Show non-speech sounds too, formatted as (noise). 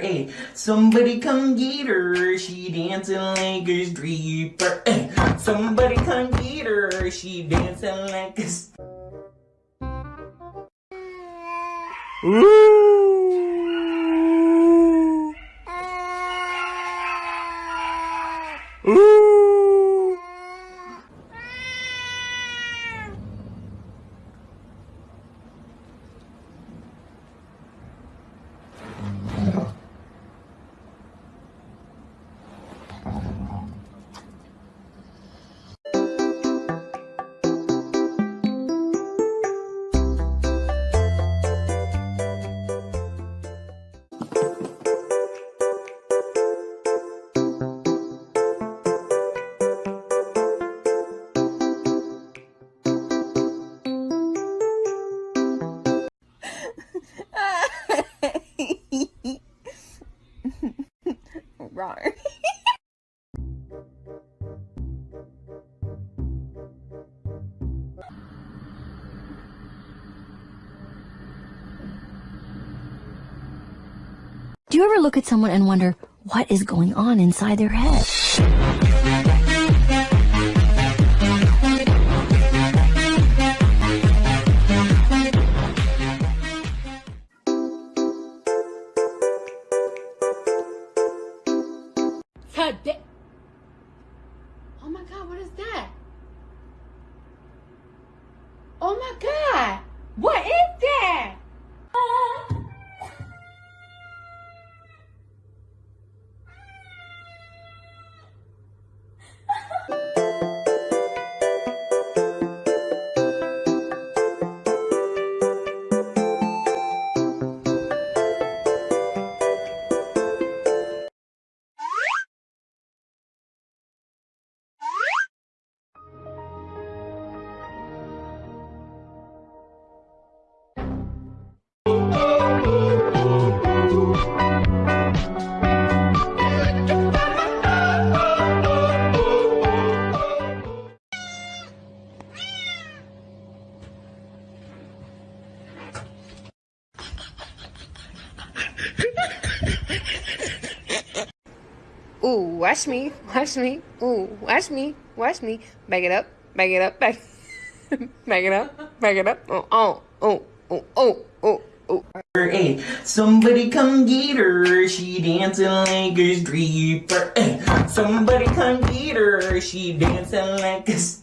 Hey, somebody come get her. She dancing like a stripper. Hey, somebody come get her. She dancing like a. s- Do you ever look at someone and wonder what is going on inside their head? Da- Oh my god, what is that? Oh my god! What is Ooh, watch me, watch me. Ooh, watch me, watch me. Back it up, back it up, back, (laughs) back it up, back it up. Oh, oh, oh, oh, oh, oh, oh. Hey, somebody come get her. She dancing like a stripper. Hey, somebody come get her. She dancing like a. s-